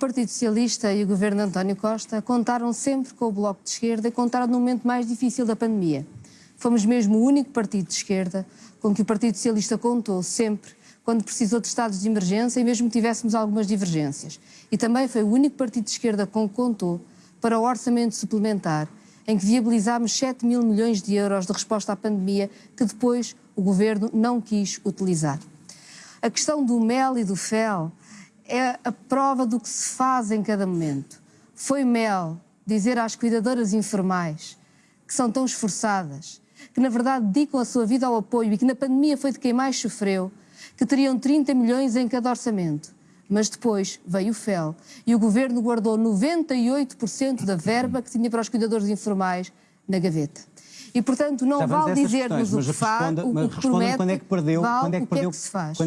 O Partido Socialista e o governo António Costa contaram sempre com o Bloco de Esquerda e contaram no momento mais difícil da pandemia. Fomos mesmo o único partido de esquerda com que o Partido Socialista contou sempre quando precisou de estados de emergência e mesmo tivéssemos algumas divergências. E também foi o único partido de esquerda com que contou para o orçamento suplementar, em que viabilizámos 7 mil milhões de euros de resposta à pandemia que depois o governo não quis utilizar. A questão do mel e do fel é a prova do que se faz em cada momento. Foi mel dizer às cuidadoras informais que são tão esforçadas, que na verdade dedicam a sua vida ao apoio e que na pandemia foi de quem mais sofreu, que teriam 30 milhões em cada orçamento. Mas depois veio o FEL e o governo guardou 98% da verba que tinha para os cuidadores informais na gaveta. E, portanto, não vale dizer-nos o que faz, o que promete, quando é que perdeu- vale quando é que o que perdeu- é que se faz.